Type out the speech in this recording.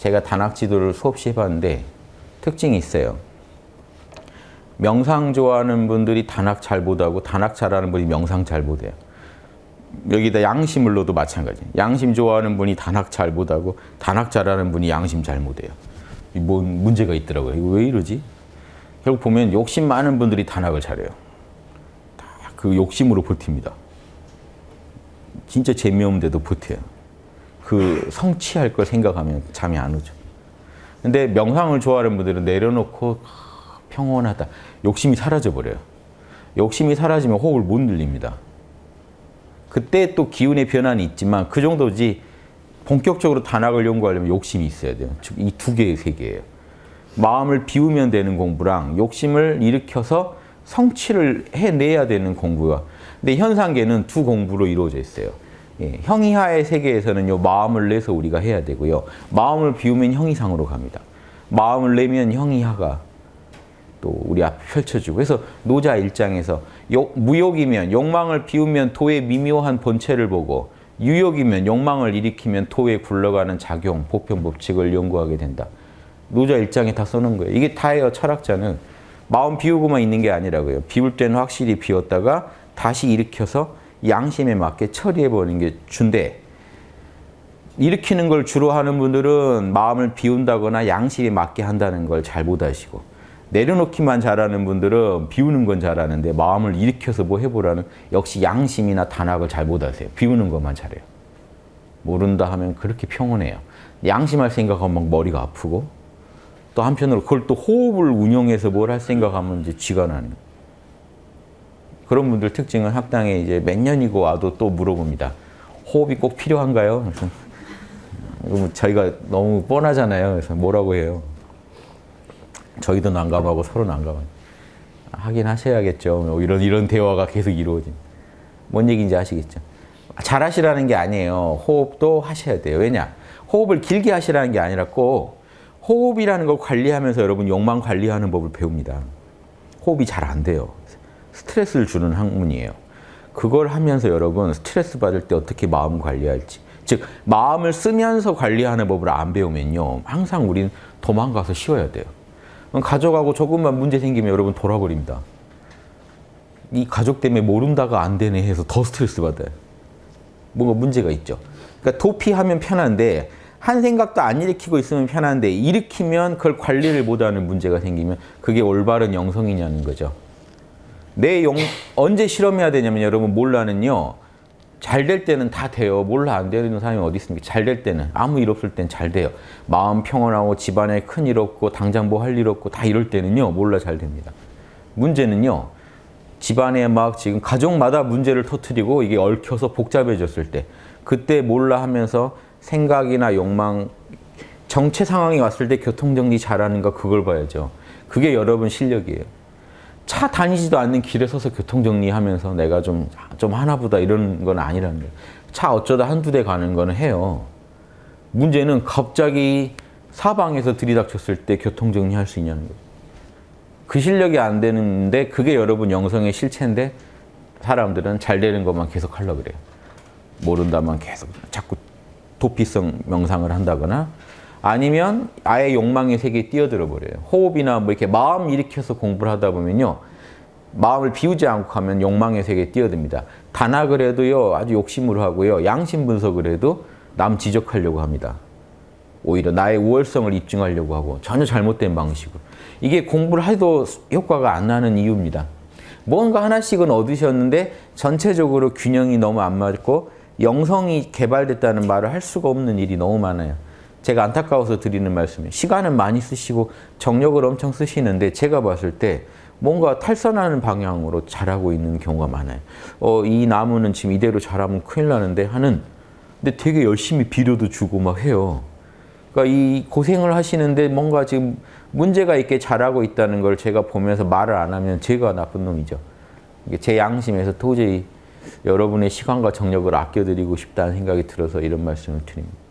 제가 단학 지도를 수없이 해봤는데 특징이 있어요. 명상 좋아하는 분들이 단학 잘 못하고 단학 잘하는 분이 명상 잘 못해요. 여기다 양심을 넣어도 마찬가지. 양심 좋아하는 분이 단학 잘 못하고 단학 잘하는 분이 양심 잘 못해요. 뭔 문제가 있더라고요. 왜 이러지? 결국 보면 욕심 많은 분들이 단학을 잘해요. 다 그 욕심으로 버팁니다. 진짜 재미없는데도 버텨요. 그 성취할 걸 생각하면 잠이 안 오죠. 근데 명상을 좋아하는 분들은 내려놓고 평온하다. 욕심이 사라져 버려요. 욕심이 사라지면 호흡을 못 늘립니다. 그때 또 기운의 변환이 있지만 그 정도지 본격적으로 단학을 연구하려면 욕심이 있어야 돼요. 즉이두 개의 세계예요. 마음을 비우면 되는 공부랑 욕심을 일으켜서 성취를 해내야 되는 공부와 근데 현상계는 두 공부로 이루어져 있어요. 예, 형이하의 세계에서는요 마음을 내서 우리가 해야 되고요 마음을 비우면 형이상으로 갑니다. 마음을 내면 형이하가 또 우리 앞에 펼쳐지고 그래서 노자 일장에서 욕, 무욕이면 욕망을 비우면 도의 미묘한 본체를 보고 유욕이면 욕망을 일으키면 도에 굴러가는 작용, 보편 법칙을 연구하게 된다. 노자 일장에 다 써놓은 거예요. 이게 다예요. 철학자는 마음 비우고만 있는 게 아니라고요. 비울 때는 확실히 비웠다가 다시 일으켜서 양심에 맞게 처리해버리는 게 준대. 일으키는 걸 주로 하는 분들은 마음을 비운다거나 양심에 맞게 한다는 걸 잘 못하시고 내려놓기만 잘하는 분들은 비우는 건 잘하는데 마음을 일으켜서 뭐 해보라는 역시 양심이나 단학을 잘 못하세요. 비우는 것만 잘해요. 모른다 하면 그렇게 평온해요. 양심할 생각하면 막 머리가 아프고 또 한편으로 그걸 또 호흡을 운영해서 뭘 할 생각하면 이제 쥐가 나는 거예요. 그런 분들 특징은 학당에 이제 몇 년이고 와도 또 물어봅니다. 호흡이 꼭 필요한가요? 뭐 저희가 너무 뻔하잖아요. 그래서 뭐라고 해요? 저희도 난감하고 서로 난감하고 하긴 하셔야겠죠. 뭐 이런 이런 대화가 계속 이루어진. 뭔 얘기인지 아시겠죠? 잘 하시라는 게 아니에요. 호흡도 하셔야 돼요. 왜냐? 호흡을 길게 하시라는 게 아니라 꼭 호흡이라는 걸 관리하면서 여러분 욕망 관리하는 법을 배웁니다. 호흡이 잘 안 돼요. 스트레스를 주는 학문이에요. 그걸 하면서 여러분 스트레스 받을 때 어떻게 마음 관리할지 즉 마음을 쓰면서 관리하는 법을 안 배우면요 항상 우린 도망가서 쉬어야 돼요. 가져가고 조금만 문제 생기면 여러분 돌아버립니다. 이 가족 때문에 모른다가 안 되네 해서 더 스트레스 받아요. 뭔가 문제가 있죠. 그러니까 도피하면 편한데 한 생각도 안 일으키고 있으면 편한데 일으키면 그걸 관리를 못하는 문제가 생기면 그게 올바른 영성이냐는 거죠. 내 용, 언제 실험해야 되냐면 여러분 몰라는요. 잘 될 때는 다 돼요. 몰라 안 되는 사람이 어디 있습니까? 잘 될 때는 아무 일 없을 땐 잘 돼요. 마음 평온하고 집안에 큰 일 없고 당장 뭐 할 일 없고 다 이럴 때는요. 몰라 잘 됩니다. 문제는요. 집안에 막 지금 가족마다 문제를 터트리고 이게 얽혀서 복잡해졌을 때 그때 몰라 하면서 생각이나 욕망 정체 상황이 왔을 때 교통정리 잘하는가 그걸 봐야죠. 그게 여러분 실력이에요. 차 다니지도 않는 길에 서서 교통정리하면서 내가 좀, 좀 하나보다 이런 건 아니라는 거예요. 차 어쩌다 한두 대 가는 거는 해요. 문제는 갑자기 사방에서 들이닥쳤을 때 교통정리할 수 있냐는 거죠. 그 실력이 안 되는데 그게 여러분 영성의 실체인데 사람들은 잘 되는 것만 계속 하려고 그래요. 모른다만 계속 자꾸 도피성 명상을 한다거나 아니면 아예 욕망의 세계에 뛰어들어 버려요. 호흡이나 뭐 이렇게 마음 일으켜서 공부를 하다 보면요. 마음을 비우지 않고 하면 욕망의 세계에 뛰어듭니다. 단학을 해도요. 아주 욕심으로 하고요. 양심 분석을 해도 남 지적하려고 합니다. 오히려 나의 우월성을 입증하려고 하고 전혀 잘못된 방식으로. 이게 공부를 해도 효과가 안 나는 이유입니다. 뭔가 하나씩은 얻으셨는데 전체적으로 균형이 너무 안 맞고 영성이 개발됐다는 말을 할 수가 없는 일이 너무 많아요. 제가 안타까워서 드리는 말씀이에요. 시간은 많이 쓰시고 정력을 엄청 쓰시는데 제가 봤을 때 뭔가 탈선하는 방향으로 자라고 있는 경우가 많아요. 어, 이 나무는 지금 이대로 자라면 큰일 나는데 하는 근데 되게 열심히 비료도 주고 막 해요. 그러니까 이 고생을 하시는데 뭔가 지금 문제가 있게 자라고 있다는 걸 제가 보면서 말을 안 하면 제가 나쁜 놈이죠. 제 양심에서 도저히 여러분의 시간과 정력을 아껴드리고 싶다는 생각이 들어서 이런 말씀을 드립니다.